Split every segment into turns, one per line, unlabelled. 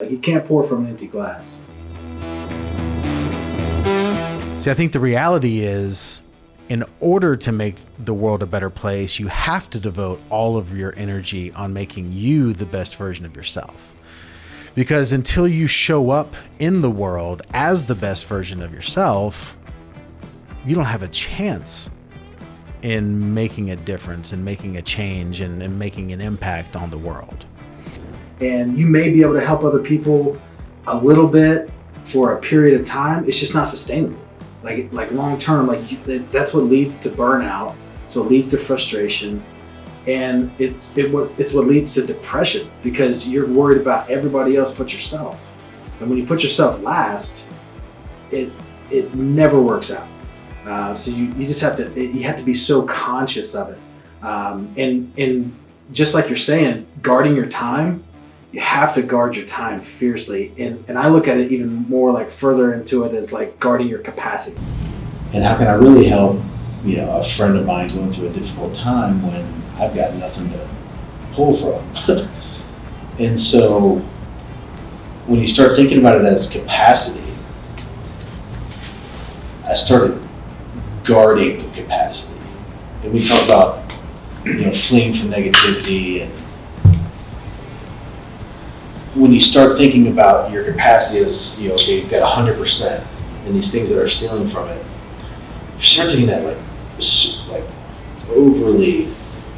Like you can't pour from an empty glass.
See, I think the reality is in order to make the world a better place, you have to devote all of your energy on making you the best version of yourself. Because until you show up in the world as the best version of yourself, you don't have a chance in making a difference and making a change and, and making an impact on the world.
And you may be able to help other people a little bit for a period of time. It's just not sustainable. Like, like long term, like you, that's what leads to burnout. It's what leads to frustration. And it's, it, it's what leads to depression because you're worried about everybody else but yourself. And when you put yourself last, it, it never works out. Uh, so you, you just have to, you have to be so conscious of it. Um, and, and just like you're saying, guarding your time, you have to guard your time fiercely. And, and I look at it even more like further into it as like guarding your capacity.
And how can I really help, you know, a friend of mine going through a difficult time when I've got nothing to pull from? and so when you start thinking about it as capacity, I started guarding the capacity. And we talk about, you know, fleeing from negativity and when you start thinking about your capacity as, you know, okay, you've got 100% and these things that are stealing from it, you start taking that like, like overly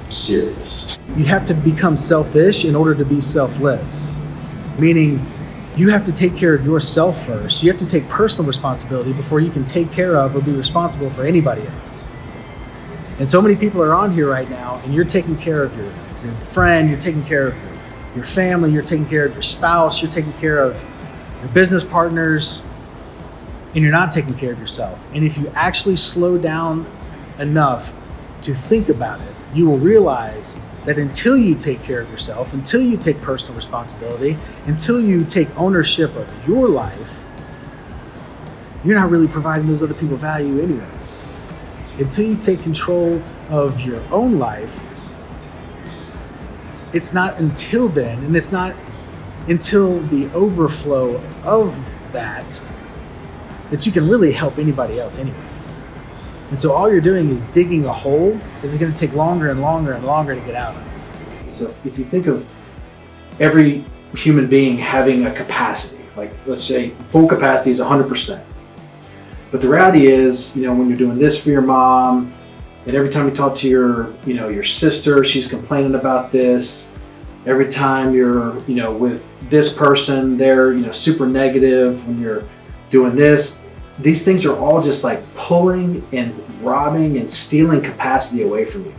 serious.
You have to become selfish in order to be selfless, meaning you have to take care of yourself first. You have to take personal responsibility before you can take care of or be responsible for anybody else. And so many people are on here right now, and you're taking care of your, your friend, you're taking care of your, your family, you're taking care of your spouse, you're taking care of your business partners, and you're not taking care of yourself. And if you actually slow down enough to think about it, you will realize that until you take care of yourself, until you take personal responsibility, until you take ownership of your life, you're not really providing those other people value anyways. Until you take control of your own life, it's not until then, and it's not until the overflow of that, that you can really help anybody else anyways. And so all you're doing is digging a hole that is going to take longer and longer and longer to get out of.
So if you think of every human being having a capacity, like let's say full capacity is 100%. But the reality is, you know, when you're doing this for your mom, and every time you talk to your, you know, your sister, she's complaining about this. Every time you're, you know, with this person, they're, you know, super negative when you're doing this these things are all just like pulling and robbing and stealing capacity away from you.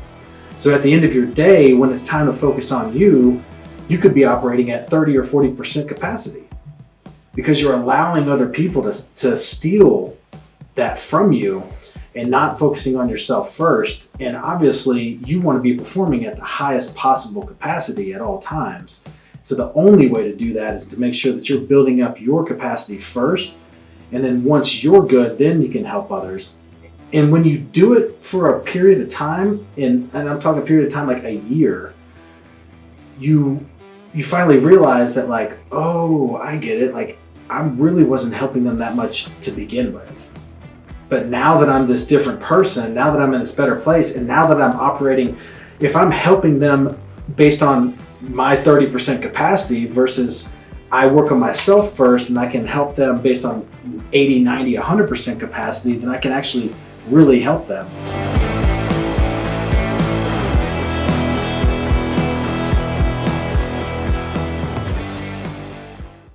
So at the end of your day, when it's time to focus on you, you could be operating at 30 or 40% capacity because you're allowing other people to, to steal that from you and not focusing on yourself first. And obviously you want to be performing at the highest possible capacity at all times. So the only way to do that is to make sure that you're building up your capacity first and then once you're good, then you can help others. And when you do it for a period of time, and, and I'm talking a period of time like a year, you you finally realize that like, oh, I get it. Like I really wasn't helping them that much to begin with. But now that I'm this different person, now that I'm in this better place, and now that I'm operating, if I'm helping them based on my 30% capacity versus I work on myself first and I can help them based on 80, 90, 100% capacity, then I can actually really help them.